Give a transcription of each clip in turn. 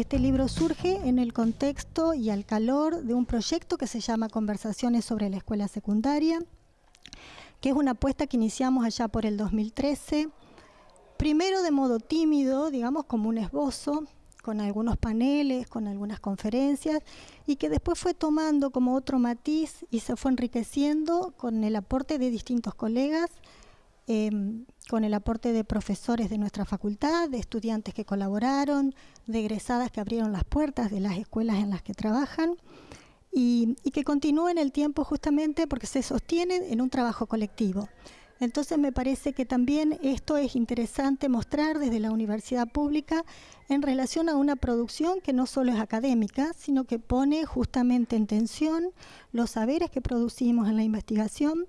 Este libro surge en el contexto y al calor de un proyecto que se llama Conversaciones sobre la Escuela Secundaria, que es una apuesta que iniciamos allá por el 2013, primero de modo tímido, digamos como un esbozo, con algunos paneles, con algunas conferencias, y que después fue tomando como otro matiz y se fue enriqueciendo con el aporte de distintos colegas, em, con el aporte de profesores de nuestra facultad, de estudiantes que colaboraron, de egresadas que abrieron las puertas de las escuelas en las que trabajan, y, y que continúa en el tiempo justamente porque se sostiene en un trabajo colectivo. Entonces me parece que también esto es interesante mostrar desde la universidad pública en relación a una producción que no solo es académica, sino que pone justamente en tensión los saberes que producimos en la investigación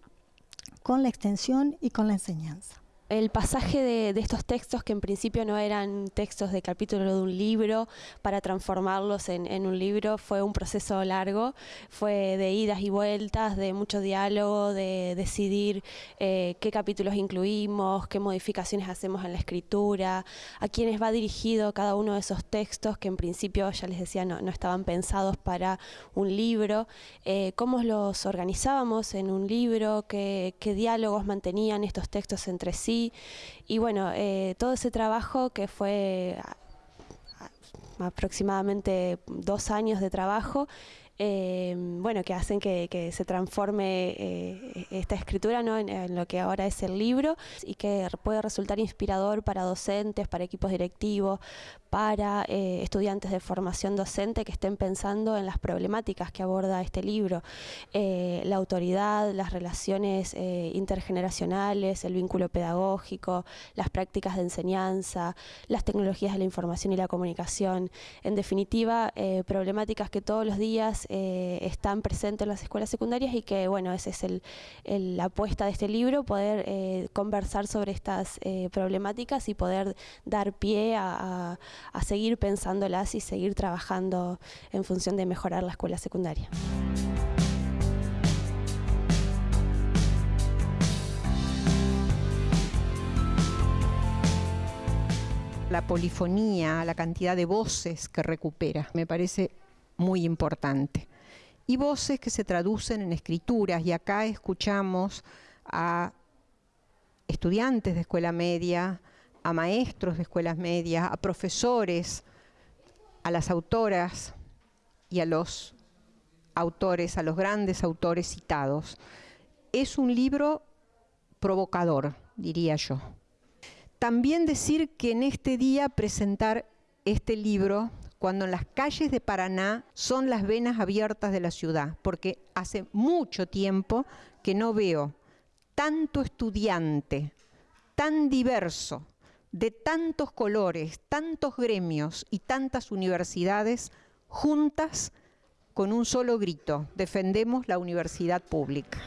con la extensión y con la enseñanza el pasaje de, estos textos que en principio no eran textos de capítulo de un libro para transformarlos en, un libro fue un proceso largo, fue de idas y vueltas, de mucho diálogo, de decidir eh, qué capítulos incluimos, qué modificaciones hacemos en la escritura, a quiénes va dirigido cada uno de esos textos que en principio, ya les decía, no, estaban pensados para un libro, eh, cómo los organizábamos en un libro, qué diálogos mantenían estos textos entre sí, y, bueno, eh, todo ese trabajo que fue aproximadamente dos años de trabajo, eh, bueno, que hacen que, se transforme eh, esta escritura en, lo que ahora es el libro y que puede resultar inspirador para docentes, para equipos directivos, para eh, estudiantes de formación docente que estén pensando en las problemáticas que aborda este libro. la autoridad, las relaciones intergeneracionales, el vínculo pedagógico, las prácticas de enseñanza, las tecnologías de la información y la comunicación. En definitiva, problemáticas que todos los días eh, están presentes en las escuelas secundarias y que, bueno, esa es la apuesta de este libro, poder eh, conversar sobre estas eh, problemáticas y poder dar pie a, a seguir pensándolas y seguir trabajando en función de mejorar la escuela secundaria. la polifonía, la cantidad de voces que recupera. Me parece muy importante. Y voces que se traducen en escrituras, y acá escuchamos a estudiantes de escuela media, a maestros de escuelas medias, a profesores, a las autoras y a los autores, a los grandes autores citados. Es un libro provocador, diría yo. También decir que en este día presentar este libro cuando en las calles de Paraná son las venas abiertas de la ciudad, porque hace mucho tiempo que no veo tanto estudiante, tan diverso, de tantos colores, tantos gremios y tantas universidades juntas con un solo grito, defendemos la universidad pública.